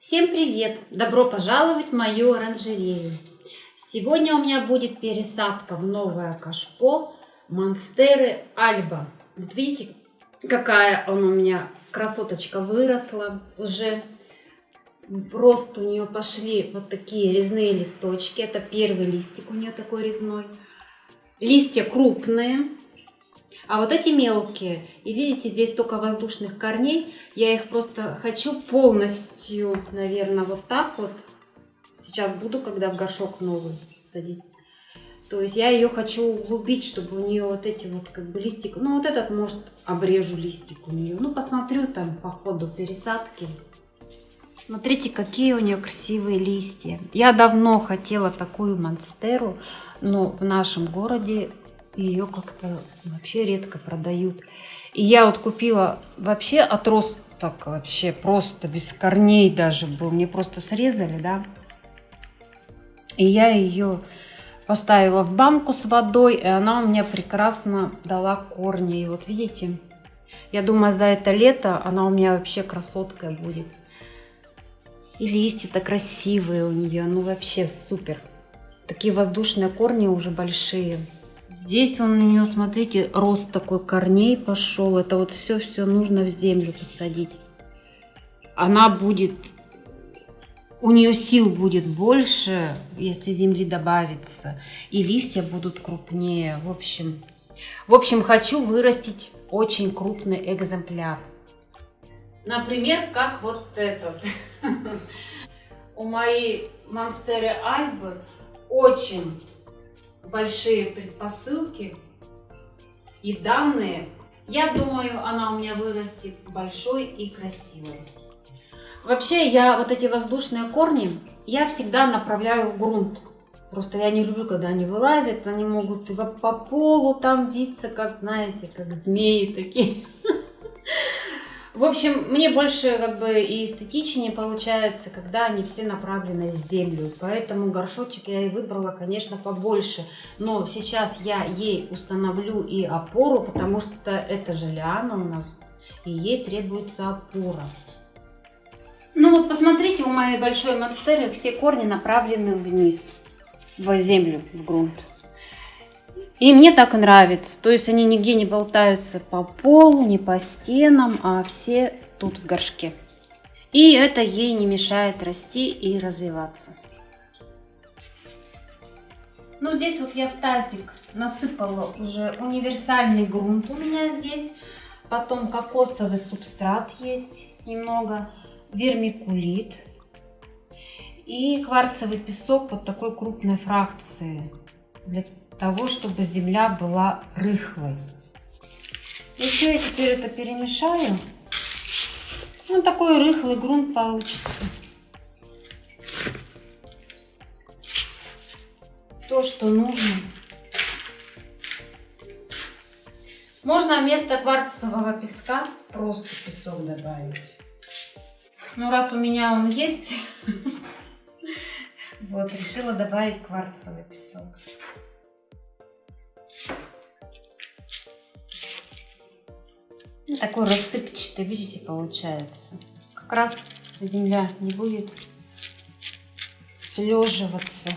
Всем привет! Добро пожаловать в мою оранжерею. Сегодня у меня будет пересадка в новое кашпо Монстеры Альба. Вот видите, какая она у меня красоточка выросла уже. Рост у нее пошли вот такие резные листочки. Это первый листик у нее такой резной. Листья крупные, а вот эти мелкие, и видите, здесь только воздушных корней, я их просто хочу полностью, наверное, вот так вот. Сейчас буду, когда в горшок новый садить. То есть я ее хочу углубить, чтобы у нее вот эти вот как бы листик, ну вот этот может обрежу листик у нее. Ну посмотрю там по ходу пересадки. Смотрите, какие у нее красивые листья. Я давно хотела такую монстеру, но в нашем городе ее как-то вообще редко продают. И я вот купила вообще отросток, вообще просто без корней даже был. Мне просто срезали, да. И я ее поставила в банку с водой, и она у меня прекрасно дала корни. И вот видите, я думаю, за это лето она у меня вообще красоткой будет. И листья-то красивые у нее, ну вообще супер. Такие воздушные корни уже большие. Здесь он у нее, смотрите, рост такой корней пошел. Это вот все-все нужно в землю посадить. Она будет, у нее сил будет больше, если земли добавится. И листья будут крупнее. В общем, в общем, хочу вырастить очень крупный экземпляр. Например, как вот этот. У моей Монстеры Альбы очень большие предпосылки и данные, я думаю, она у меня вырастет большой и красивой. Вообще, я вот эти воздушные корни, я всегда направляю в грунт. Просто я не люблю, когда они вылазят, они могут по полу там виться, как, знаете, как змеи такие. В общем, мне больше как бы и эстетичнее получается, когда они все направлены в землю. Поэтому горшочек я и выбрала, конечно, побольше. Но сейчас я ей установлю и опору, потому что это же лиана у нас. И ей требуется опора. Ну вот посмотрите, у моей большой монстеры все корни направлены вниз, в землю, в грунт. И мне так нравится. То есть они нигде не болтаются по полу, не по стенам, а все тут в горшке. И это ей не мешает расти и развиваться. Ну, здесь вот я в тазик насыпала уже универсальный грунт у меня здесь. Потом кокосовый субстрат есть немного, вермикулит и кварцевый песок вот такой крупной фракции для того, чтобы земля была рыхлой. И все, я теперь это перемешаю. Ну, такой рыхлый грунт получится. То, что нужно. Можно вместо кварцевого песка просто песок добавить. Ну, раз у меня он есть, вот, решила добавить кварцевый песок. Ну, такой рассыпчатый, видите, получается. Как раз земля не будет слеживаться.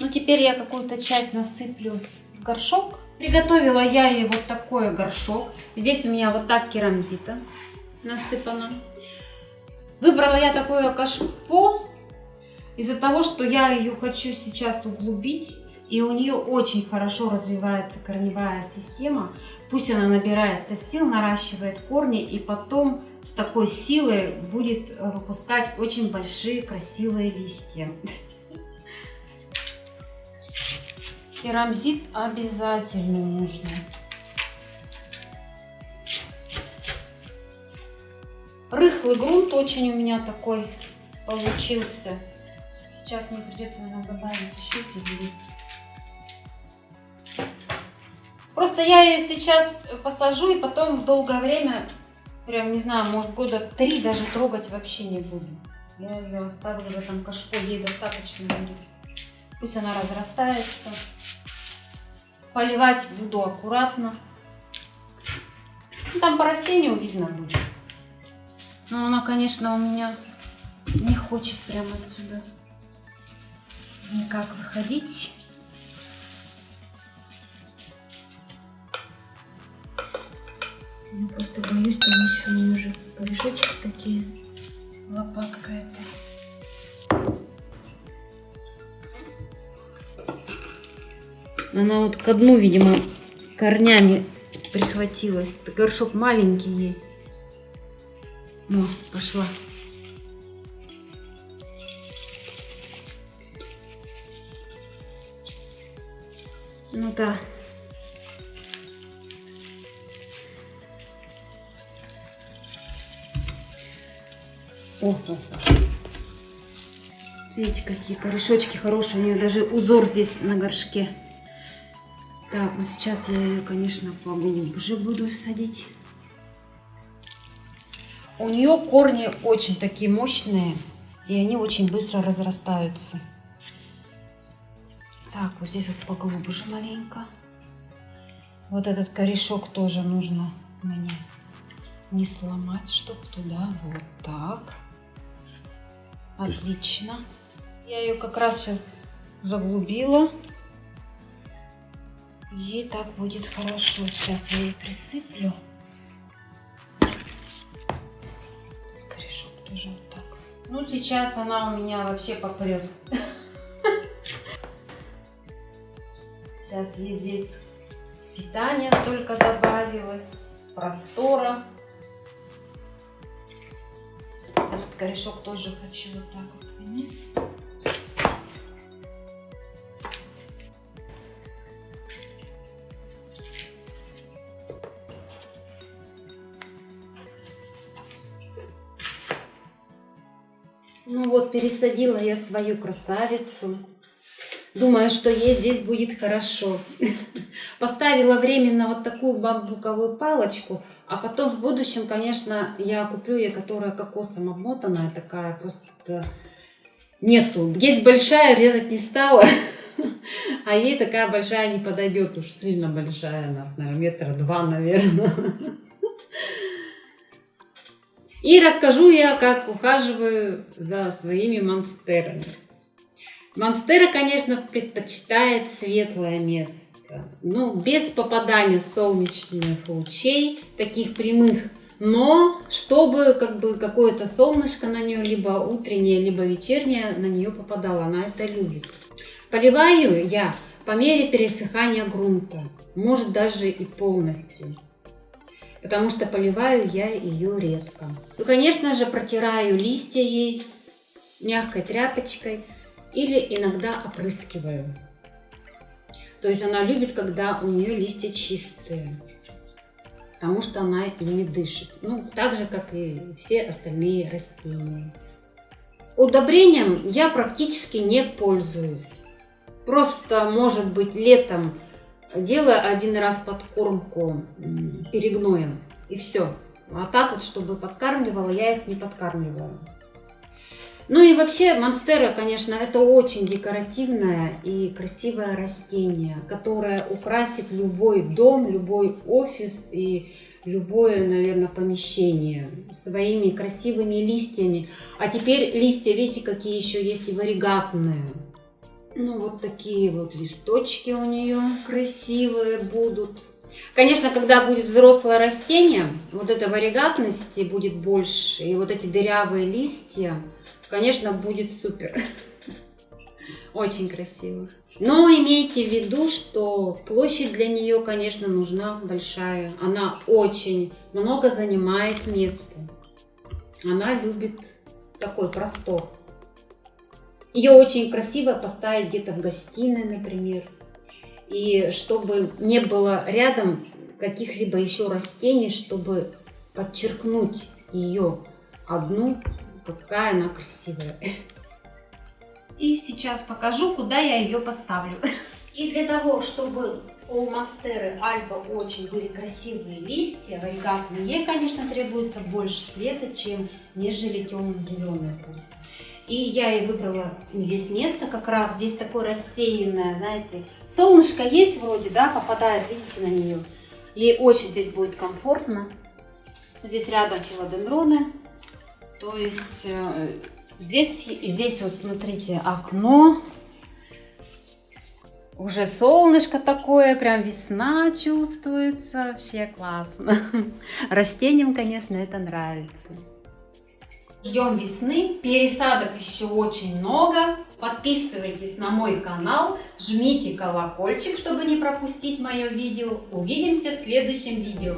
Ну, теперь я какую-то часть насыплю в горшок. Приготовила я ей вот такой горшок. Здесь у меня вот так керамзита насыпана. Выбрала я такое кашпо из-за того, что я ее хочу сейчас углубить, и у нее очень хорошо развивается корневая система, пусть она набирается сил, наращивает корни, и потом с такой силой будет э, выпускать очень большие красивые листья. Керамзит обязательно нужно. Рыхлый грунт очень у меня такой получился. Сейчас мне придется, наверное, добавить еще земли. Просто я ее сейчас посажу и потом долгое время, прям не знаю, может года три даже трогать вообще не буду. Я ее оставлю в этом кашпо, ей достаточно будет. Пусть она разрастается. Поливать буду аккуратно. Там по растению видно будет. Но она, конечно, у меня не хочет прямо отсюда никак выходить. Я просто боюсь, там еще у нее уже корешочки такие. Лопатка эта. Она вот к дну, видимо, корнями прихватилась. Это горшок маленький ей. Ну, пошла. Ну да. О. Видите, какие корешочки хорошие. У нее даже узор здесь на горшке. Так, ну сейчас я ее, конечно, поглубже буду садить. У нее корни очень такие мощные, и они очень быстро разрастаются. Так, вот здесь вот поглубже маленько. Вот этот корешок тоже нужно мне не сломать, чтобы туда вот так. Отлично. Я ее как раз сейчас заглубила. Ей так будет хорошо. Сейчас я ей присыплю. Корешок тоже вот так. Ну, сейчас она у меня вообще попрет. Сейчас ей здесь питание столько добавилось, простора. Корешок тоже хочу вот так вот вниз. Ну вот, пересадила я свою красавицу. Думаю, что ей здесь будет хорошо. Поставила временно вот такую бамбуковую палочку, а потом в будущем, конечно, я куплю ей, которая кокосом обмотанная, такая просто нету. Есть большая, резать не стала, а ей такая большая не подойдет, уж сильно большая, наверное, метра два, наверное. И расскажу я, как ухаживаю за своими монстерами. Монстера, конечно, предпочитает светлое место. Ну, без попадания солнечных лучей, таких прямых. Но, чтобы как бы какое-то солнышко на нее, либо утреннее, либо вечернее, на нее попадало. Она это любит. Поливаю я по мере пересыхания грунта. Может, даже и полностью потому что поливаю я ее редко. Ну, конечно же, протираю листья ей мягкой тряпочкой или иногда опрыскиваю. То есть она любит, когда у нее листья чистые, потому что она ими дышит. Ну, так же, как и все остальные растения. Удобрением я практически не пользуюсь. Просто, может быть, летом делаю один раз подкормку перегноем и все. А так вот, чтобы подкармливала, я их не подкармливаю. Ну и вообще монстера, конечно, это очень декоративное и красивое растение, которое украсит любой дом, любой офис и любое, наверное, помещение своими красивыми листьями. А теперь листья, видите, какие еще есть и варигатные. Ну, вот такие вот листочки у нее красивые будут. Конечно, когда будет взрослое растение, вот этой варигатности будет больше, и вот эти дырявые листья, конечно, будет супер. Очень красиво. Но имейте в виду, что площадь для нее, конечно, нужна большая. Она очень много занимает места. Она любит такой простор. Ее очень красиво поставить где-то в гостиной, например. И чтобы не было рядом каких-либо еще растений, чтобы подчеркнуть ее одну, какая она красивая. И сейчас покажу, куда я ее поставлю. И для того, чтобы у монстеры альба очень были красивые листья, варигатные, ей, конечно, требуется больше света, чем нежели темно-зеленые просто. И я ей выбрала здесь место, как раз здесь такое рассеянное, знаете. Солнышко есть вроде, да, попадает, видите, на нее. Ей очень здесь будет комфортно. Здесь рядом филодендроны. То есть э, здесь, здесь вот смотрите окно. Уже солнышко такое, прям весна чувствуется. Вообще классно. Растениям, конечно, это нравится. Ждем весны, пересадок еще очень много. Подписывайтесь на мой канал, жмите колокольчик, чтобы не пропустить мое видео. Увидимся в следующем видео.